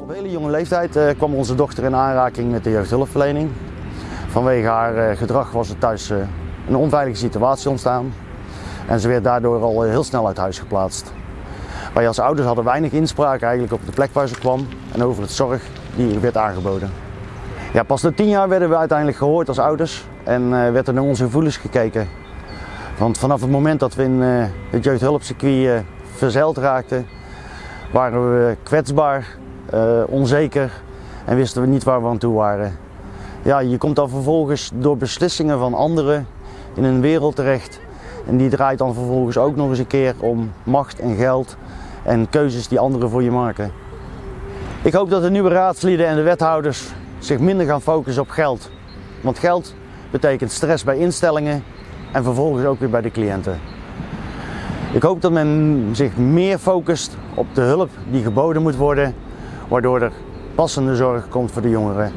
Op hele jonge leeftijd eh, kwam onze dochter in aanraking met de jeugdhulpverlening. Vanwege haar eh, gedrag was er thuis eh, een onveilige situatie ontstaan. En ze werd daardoor al heel snel uit huis geplaatst. Wij als ouders hadden weinig inspraak eigenlijk op de plek waar ze kwam en over het zorg die werd aangeboden. Ja, pas na tien jaar werden we uiteindelijk gehoord als ouders en werd er naar onze gevoelens gekeken. Want vanaf het moment dat we in het jeugdhulpcircuit verzeild raakten, waren we kwetsbaar, uh, onzeker en wisten we niet waar we aan toe waren. Ja, je komt dan vervolgens door beslissingen van anderen in een wereld terecht en die draait dan vervolgens ook nog eens een keer om macht en geld en keuzes die anderen voor je maken. Ik hoop dat de nieuwe raadsleden en de wethouders zich minder gaan focussen op geld. Want geld betekent stress bij instellingen en vervolgens ook weer bij de cliënten. Ik hoop dat men zich meer focust op de hulp die geboden moet worden, waardoor er passende zorg komt voor de jongeren